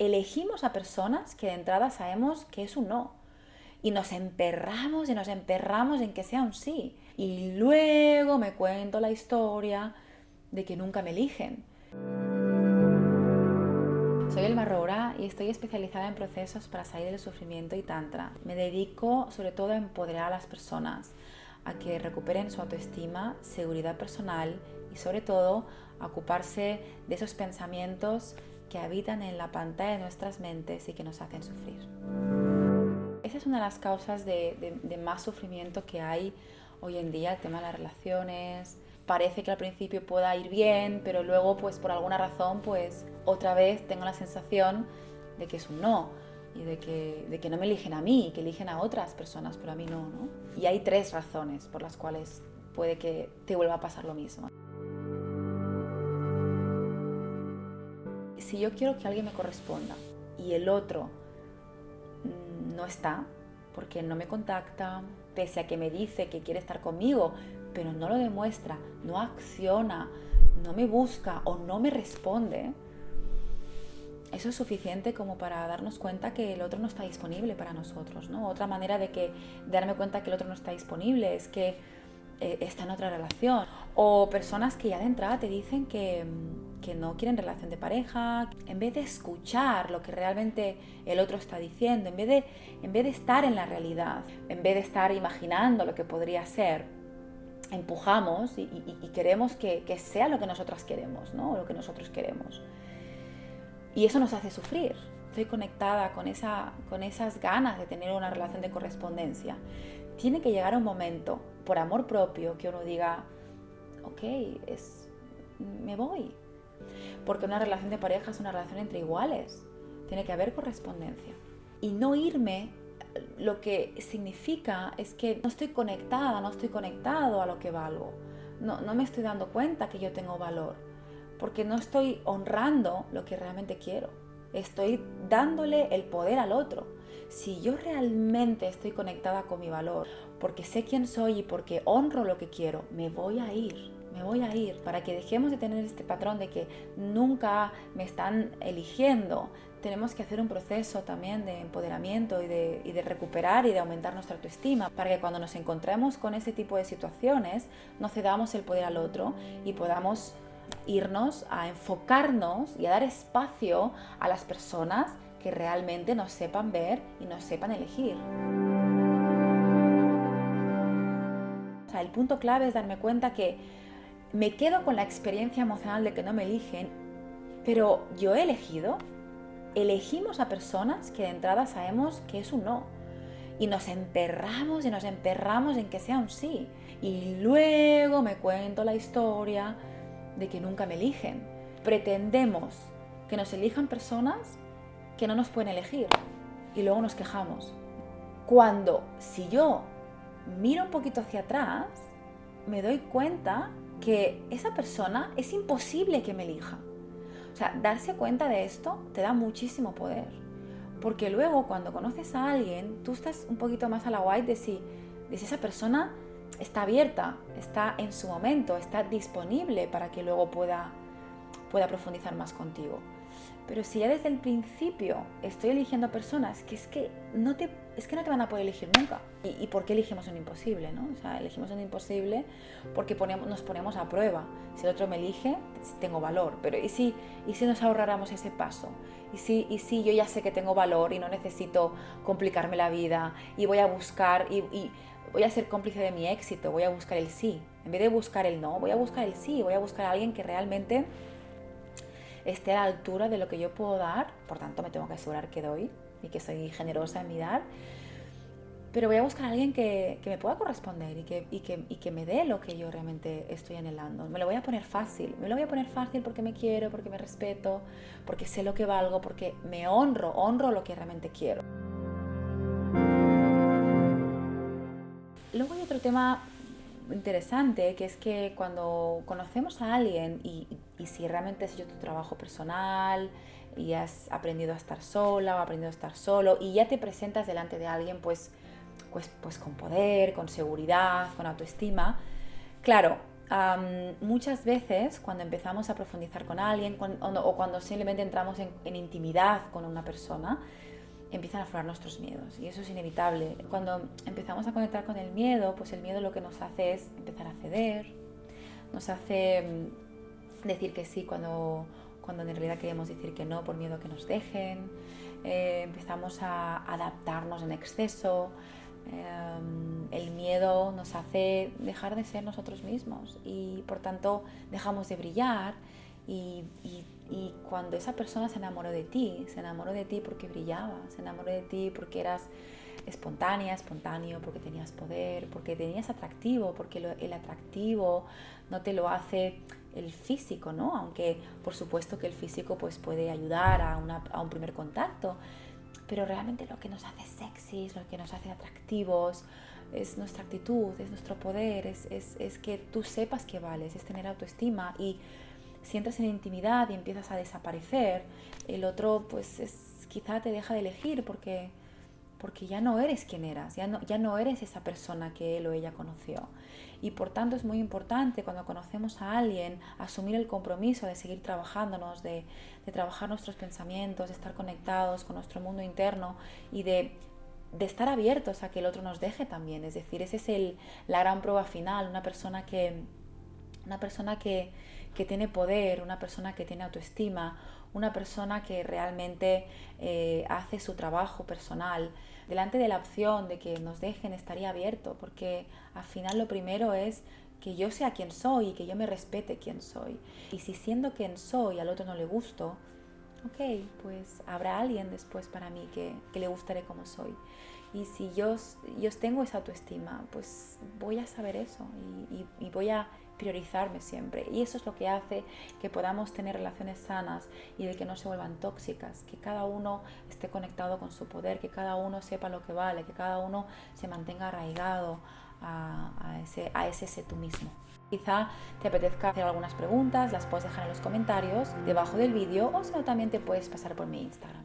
Elegimos a personas que de entrada sabemos que es un no. Y nos emperramos y nos emperramos en que sea un sí. Y luego me cuento la historia de que nunca me eligen. Soy Elma Rora y estoy especializada en procesos para salir del sufrimiento y tantra. Me dedico sobre todo a empoderar a las personas, a que recuperen su autoestima, seguridad personal y sobre todo a ocuparse de esos pensamientos que habitan en la pantalla de nuestras mentes y que nos hacen sufrir. Esa es una de las causas de, más sufrimiento que hay hoy en día, el tema de las relaciones. Parece que al principio pueda ir bien, pero luego pues por alguna razón pues otra vez tengo la sensación de que es un no y de que, no me eligen a mí, que eligen a otras personas, pero a mí ¿no? Y hay tres razones por las cuales puede que te vuelva a pasar lo mismo. Si yo quiero que alguien me corresponda y el otro no está, porque no me contacta, pese a que me dice que quiere estar conmigo, pero no lo demuestra, no acciona, no me busca o no me responde, eso es suficiente como para darnos cuenta que el otro no está disponible para nosotros. ¿no? Otra manera de, que, darme cuenta que el otro no está disponible es que eh, está en otra relación. O personas que ya de entrada te dicen que, mm, que no quieren relación de pareja, en vez de escuchar lo que realmente el otro está diciendo, en vez de, en vez de estar en la realidad, en vez de estar imaginando lo que podría ser, empujamos y, queremos que, sea lo que nosotras queremos, ¿no? lo que nosotros queremos. Y eso nos hace sufrir. Estoy conectada con, esa, con esas ganas de tener una relación de correspondencia. Tiene que llegar un momento, por amor propio, que uno diga, ok, es, me voy, porque una relación de pareja es una relación entre iguales. Tiene que haber correspondencia. Y no irme lo que significa es que no estoy conectada, no estoy conectado a lo que valgo. No, no me estoy dando cuenta que yo tengo valor. Porque no estoy honrando lo que realmente quiero. Estoy dándole el poder al otro. Si yo realmente estoy conectada con mi valor, porque sé quién soy y porque honro lo que quiero, me voy a ir me voy a ir, para que dejemos de tener este patrón de que nunca me están eligiendo. Tenemos que hacer un proceso también de empoderamiento y de, recuperar y de aumentar nuestra autoestima para que cuando nos encontremos con ese tipo de situaciones no cedamos el poder al otro y podamos irnos a enfocarnos y a dar espacio a las personas que realmente nos sepan ver y nos sepan elegir. el punto clave es darme cuenta que me quedo con la experiencia emocional de que no me eligen, pero yo he elegido, elegimos a personas que de entrada sabemos que es un no. Y nos emperramos y nos emperramos en que sea un sí. Y luego me cuento la historia de que nunca me eligen. Pretendemos que nos elijan personas que no nos pueden elegir. Y luego nos quejamos. Cuando si yo miro un poquito hacia atrás, me doy cuenta que esa persona es imposible que me elija. O sea, darse cuenta de esto te da muchísimo poder. Porque luego cuando conoces a alguien, tú estás un poquito más a la white de si, de si esa persona está abierta, está en su momento, está disponible para que luego pueda, pueda profundizar más contigo. Pero si ya desde el principio estoy eligiendo personas que es que no te, es que no te van a poder elegir nunca. ¿Y, por qué elegimos un imposible? ¿no? O elegimos un imposible porque ponemos, nos ponemos a prueba. Si el otro me elige, tengo valor. Pero ¿y si, y si nos ahorráramos ese paso? ¿Y si, ¿Y si yo ya sé que tengo valor y no necesito complicarme la vida y voy a buscar y, y voy a ser cómplice de mi éxito, voy a buscar el sí? En vez de buscar el no, voy a buscar el sí, voy a buscar a alguien que realmente esté a la altura de lo que yo puedo dar, por tanto me tengo que asegurar que doy y que soy generosa en mi dar, pero voy a buscar a alguien que, me pueda corresponder y que, y, que, y que me dé lo que yo realmente estoy anhelando. Me lo voy a poner fácil, me lo voy a poner fácil porque me quiero, porque me respeto, porque sé lo que valgo, porque me honro, honro lo que realmente quiero. Luego hay otro tema interesante, que es que cuando conocemos a alguien y, si realmente has hecho tu trabajo personal y has aprendido a estar sola o aprendido a estar solo y ya te presentas delante de alguien pues, pues, pues con poder, con seguridad, con autoestima, claro, muchas veces cuando empezamos a profundizar con alguien o cuando simplemente entramos en, intimidad con una persona, empiezan a aflorar nuestros miedos y eso es inevitable. Cuando empezamos a conectar con el miedo, pues el miedo lo que nos hace es empezar a ceder, nos hace mm, decir que sí cuando, cuando en realidad queremos decir que no por miedo que nos dejen, eh, empezamos a adaptarnos en exceso, Em, el miedo nos hace dejar de ser nosotros mismos y por tanto dejamos de brillar y, cuando esa persona se enamoró de ti, se enamoró de ti porque brillabas, se enamoró de ti porque eras espontánea, espontáneo, porque tenías poder, porque tenías atractivo, porque el atractivo no te lo hace el físico, ¿no? Aunque por supuesto que el físico pues puede ayudar a, a un primer contacto, pero realmente lo que nos hace sexys, lo que nos hace atractivos, es nuestra actitud, es nuestro poder, es, es, es, que tú sepas que vales, es tener autoestima y si entras en intimidad y empiezas a desaparecer, el otro pues es, quizá te deja de elegir porque, porque ya no eres quien eras, ya no, ya no eres esa persona que él o ella conoció. Y por tanto es muy importante cuando conocemos a alguien asumir el compromiso de seguir trabajándonos, de, de trabajar nuestros pensamientos, de estar conectados con nuestro mundo interno y de, de estar abiertos a que el otro nos deje también. Es decir, esa es el, la gran prueba final, una persona que, una persona que, que tiene poder, una persona que tiene autoestima, una persona que realmente eh, hace su trabajo personal, delante de la opción de que nos dejen estaría abierto, porque al final lo primero es que yo sea quien soy y que yo me respete quien soy. Y si siendo quien soy al otro no le gusto, ok, pues habrá alguien después para mí que, que le gustaré como soy. Y si yo, yo tengo esa autoestima, pues voy a saber eso y, y voy a priorizarme siempre. Y eso es lo que hace que podamos tener relaciones sanas y de que no se vuelvan tóxicas, que cada uno esté conectado con su poder, que cada uno sepa lo que vale, que cada uno se mantenga arraigado a, ese, a ese tú mismo. Quizá te apetezca hacer algunas preguntas, las puedes dejar en los comentarios debajo del vídeo o si no también te puedes pasar por mi Instagram.